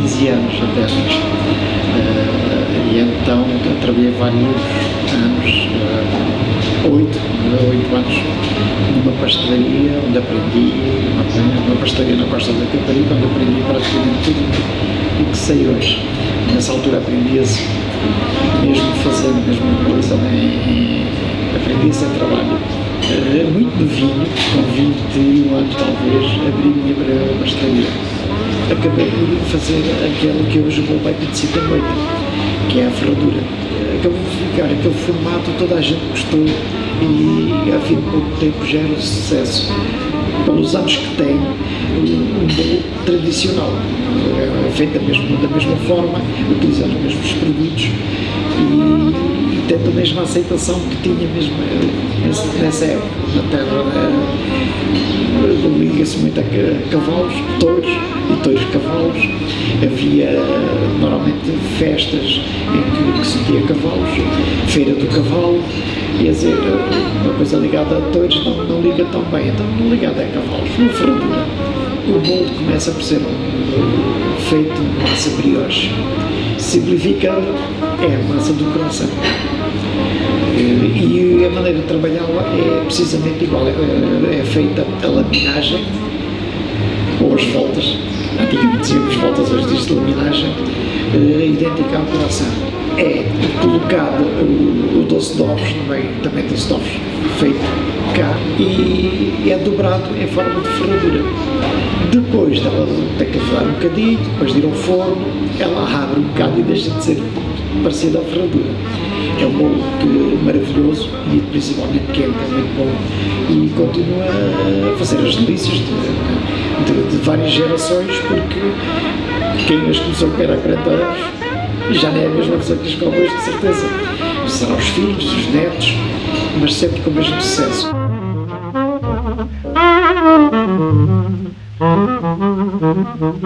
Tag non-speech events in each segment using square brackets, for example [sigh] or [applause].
15 anos até. Uh, e então trabalhei vários anos, uh, oito, oito anos, numa pastelaria onde aprendi, uma, uma pastelaria na Costa da Caparica, onde aprendi praticamente tudo o que sei hoje. Nessa altura aprendia-se mesmo fazendo, mesmo coisa, né? aprendia-se a trabalho. Uh, muito novinho, com 21 anos talvez, abri a minha pastelaria acabei por fazer aquele que hoje o meu pai conhecia também, que é a ferradura. Acabou por ficar aquele formato, toda a gente gostou e a fim de pouco tempo gera sucesso. Pelos anos que tem, um bolo tradicional, é feito da mesma, da mesma forma, utilizando os mesmos produtos e, tendo a mesma aceitação que tinha mesmo eh, nessa época, liga-se muito a cavalos, touros e touros cavalos. Havia normalmente festas em que, que se tinha cavalos, feira do cavalo, e a dizer, uma coisa ligada a touros não, não liga tão bem, então não ligada a cavalos, uma ferradura. O bolo começa por ser feito massa brioche. Simplificando, é a massa do coração. E a maneira de trabalhá-la é precisamente igual, é, é feita a laminagem, ou as voltas, antigamente dizíamos voltas, hoje diz laminagem, é, idêntica ao coração. É colocado o, o doce de ovos no meio, também doce de ovos feito cá, e é dobrado em forma de ferradura. Depois dela tem que levar um bocadinho, depois de ir ao forno, ela abre um bocado e deixa de ser parecida à ferradura. É um bolo que, maravilhoso e principalmente quente, é muito bom e continua a fazer as delícias de, de, de várias gerações porque quem as começou a comer há 40 anos já não é a mesma pessoa que as come de certeza. Serão os filhos, os netos, mas sempre com o mesmo sucesso. Thank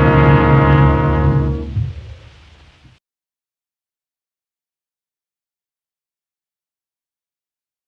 [laughs] you.